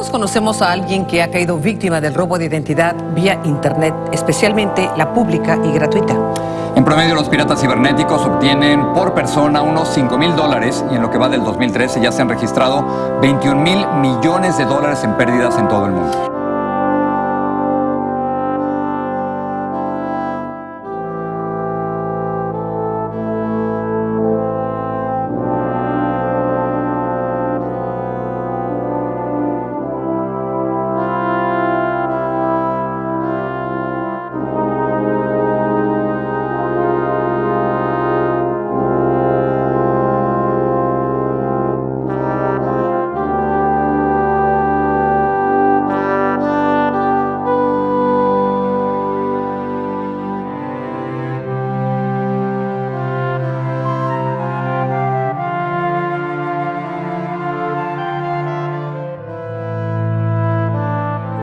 Todos conocemos a alguien que ha caído víctima del robo de identidad vía Internet, especialmente la pública y gratuita. En promedio, los piratas cibernéticos obtienen por persona unos 5 mil dólares y en lo que va del 2013 ya se han registrado 21 mil millones de dólares en pérdidas en todo el mundo.